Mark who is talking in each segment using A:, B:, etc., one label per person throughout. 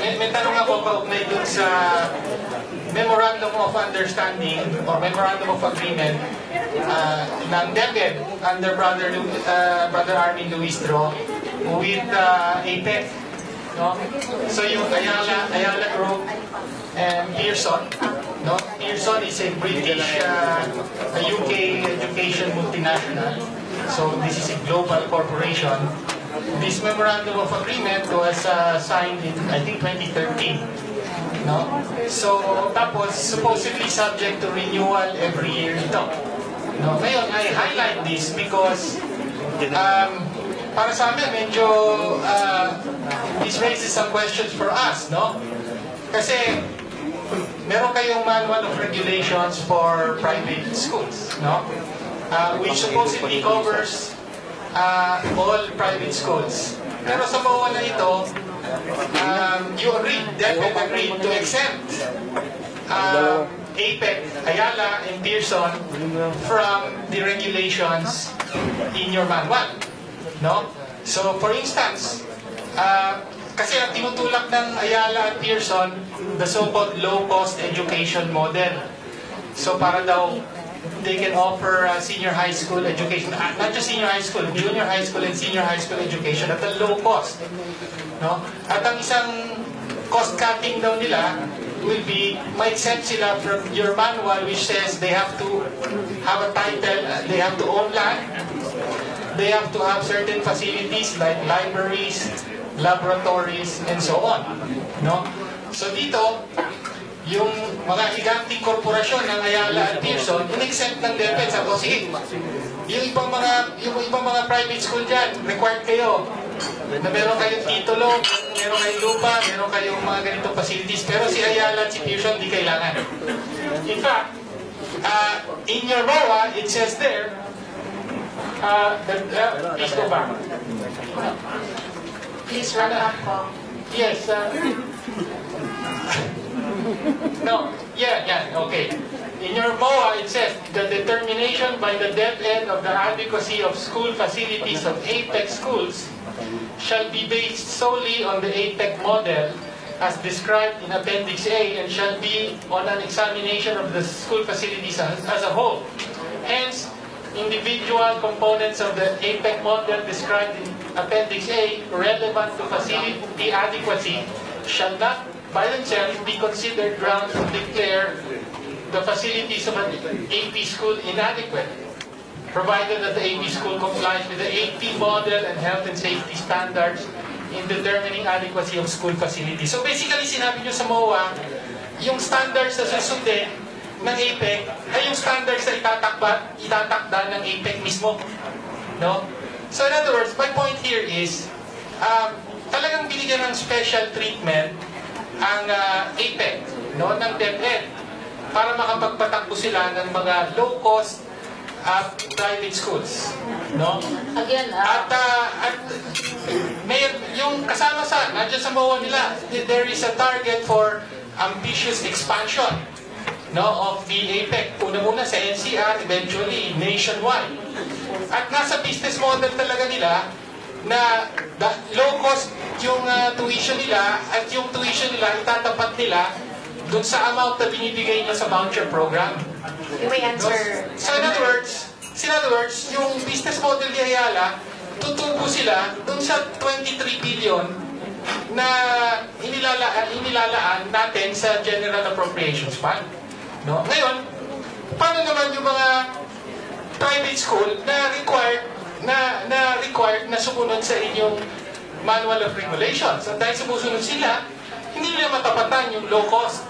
A: may, may tanong ako kaugnay dun sa Memorandum of Understanding or Memorandum of Agreement uh, ng DepEd under Brother, Lu- uh, Brother Armin Luistro with uh, APEC. No? So yung Ayala, Ayala Group and Pearson. No? Pearson is a British, uh, a UK education multinational. So this is a global corporation. This memorandum of agreement was uh, signed in, I think, 2013. No? So, tapos, supposedly subject to renewal every year ito. No? Ngayon, I highlight this because um, para sa amin, medyo uh, this raises some questions for us, no? Kasi meron kayong manual of regulations for private schools, no? Uh, which supposedly covers uh, all private schools. Pero sa na ito, um, you agreed, DepEd agreed to exempt um, APEC, Ayala, and Pearson from the regulations in your manual. No? So, for instance, uh, kasi ang tinutulak ng Ayala at Pearson, the so-called low-cost education model. So, para daw they can offer uh, senior high school education, uh, not just senior high school, junior high school and senior high school education at a low cost. No? At ang isang cost cutting daw nila will be, ma-exempt sila from your manual which says they have to have a title, uh, they have to own land, they have to have certain facilities like libraries, laboratories, and so on. No? So dito, yung mga higanting korporasyon ng Ayala at Pearson, in-exempt ng DepEd. Sabi ko, sige, yung ibang mga, yung ibang mga private school dyan, required kayo na meron kayong titulo, meron kayong lupa, meron kayong mga ganitong facilities. Pero si Ayala at si Pearson, di kailangan. In fact, uh, in your MOA, it says there, uh, the, uh, please go back.
B: Please wrap up.
A: Yes. Uh, no. Yeah. Yeah. Okay. In your MOA, it says the determination by the DepEd of the adequacy of school facilities of APEC schools shall be based solely on the APEC model as described in Appendix A and shall be on an examination of the school facilities as, as a whole. Hence, individual components of the APEC model described in Appendix A relevant to facility adequacy shall not by themselves be considered grounds to declare the facilities of an AP school inadequate, provided that the AP school complies with the AP model and health and safety standards in determining adequacy of school facilities. So basically, sinabi nyo sa MOA, yung standards na susundin ng APEC ay yung standards na itatakba, itatakda ng APEC mismo. No? So in other words, my point here is, um, talagang binigyan ng special treatment ang uh, APEC no, ng DepEd para makapagpatakbo sila ng mga low-cost uh, private schools. No?
B: Again,
A: At,
B: uh,
A: uh, at may, yung kasama sa, nandiyan sa MOA nila, there is a target for ambitious expansion no, of the APEC. Una-una sa NCR, eventually nationwide. At nasa business model talaga nila na da, low cost yung uh, tuition nila at yung tuition nila itatapat nila dun sa amount na binibigay nila sa voucher program.
B: may answer.
A: So in other words, so in other words, yung business model ni Ayala, tutubo sila dun sa 23 billion na inilalaan, inilalaan natin sa General Appropriations Fund. No? Ngayon, paano naman yung mga private school na required na na required na sumunod sa inyong manual of regulations. At dahil sumusunod sila, hindi nila matapatan yung low cost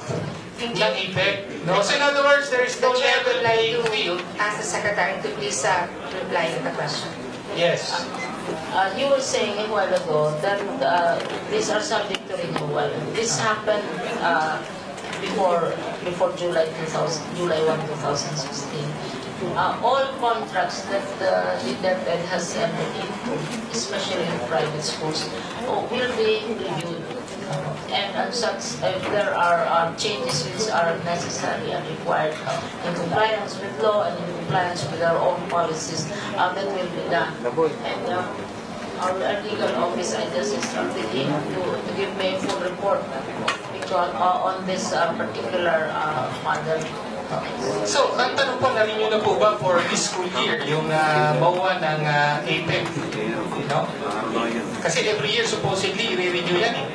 A: ng effect. No? So in other words, there is no
B: The
A: level
B: would like
A: playing
B: to
A: field.
B: ask the secretary to please uh, reply to the question.
A: Yes.
C: Uh, you were saying a while ago that uh, these are subject to renewal. This happened uh, before before July 2000, July 1, 2016. Uh, all contracts that the DepEd has entered into, especially in private schools, uh, will be reviewed. And as such, if there are uh, changes which are necessary and required in compliance with law and in compliance with our own policies, uh, that will be done. And uh, our legal office, I just instructed him to, to give me a full report because, uh, on this uh, particular uh, matter.
A: So, ang tanong po, narinig nyo na po ba for this school year, yung uh, MOA ng uh, APEC? You know? Kasi every year, supposedly, i-review yan eh.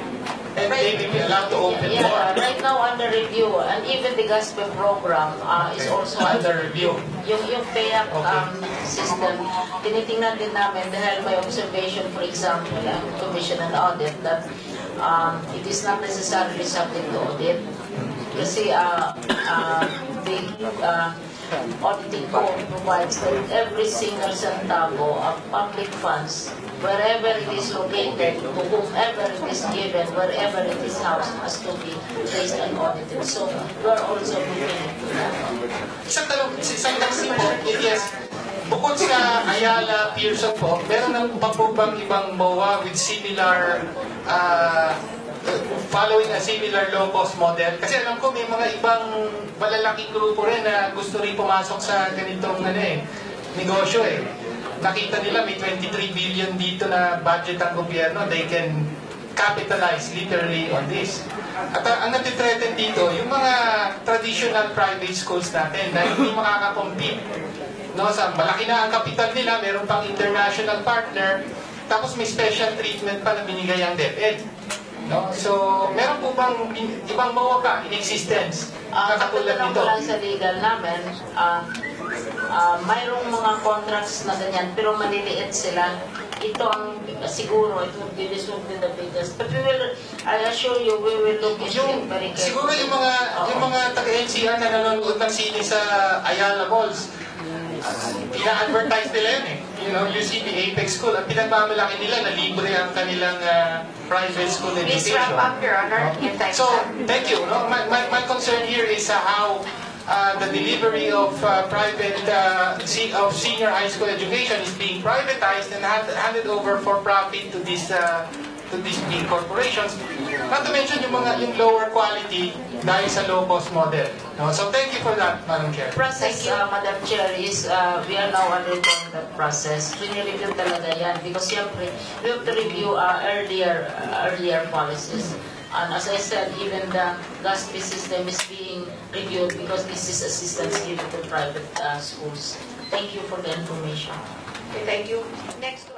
A: And they will be allowed to open
C: Yeah,
A: more
C: right now under review, and even the GASPE program uh, is also
A: under review.
C: Yung, yung PAYAC
A: Okay.
C: um, system, tinitingnan din namin dahil may observation, for example, ang Commission and Audit, that um, it is not necessarily subject to audit. Kasi uh, uh, the uh, auditing code provides that every single centavo of public funds, wherever it is located, to whomever it is given, wherever it is housed, has to be traced and audited. So we are also looking into that.
A: Bukod sa Ayala, Pearson po, meron pa po bang ibang MOA with similar, uh, following a similar low-cost model? Kasi alam ko may mga ibang malalaking grupo rin na gusto rin pumasok sa ganitong ano eh, negosyo eh. Nakita nila may 23 billion dito na budget ang gobyerno, they can capitalize literally on this. At uh, ang natitreaten dito, yung mga traditional private schools natin na hindi makakakompete. No, sa malaki na ang kapital nila, meron pang international partner, tapos may special treatment pa na binigay ang DepEd. No? So, meron po bang ibang MOA pa in existence
C: Ang
A: na katulad nito?
C: lang sa legal namin, ah ah, mayroong mga contracts na ganyan, pero maliliit sila. Ito ang siguro, it would be, this would be the biggest. But we will, I assure you, we will look into
A: Yung,
C: it very carefully.
A: siguro yung mga yung mga taga-NCR na nanonood ng sine sa Ayala Malls, pina-advertise nila yun eh. You know, UCB Apex School, ang pinagmamalaki nila na libre ang kanilang ah, private school
B: Please
A: education.
B: wrap up, Your Honor. Time
A: So, thank you. No, my, my, my concern here is uh, how uh, the delivery of uh, private uh, of senior high school education is being privatized and hand, handed over for profit to these uh, to these big corporations. Not to mention yung mga yung lower quality dahil sa low cost model. No? So thank you for that, Madam Chair.
C: process, uh, Madam Chair, is uh, we are now undergoing that process. Review talaga yan because siyempre, we have to review uh, earlier uh, earlier policies. And as I said, even the GASP system is being reviewed because this is assistance given to private uh, schools. Thank you for the information.
B: Okay, Thank you. Next.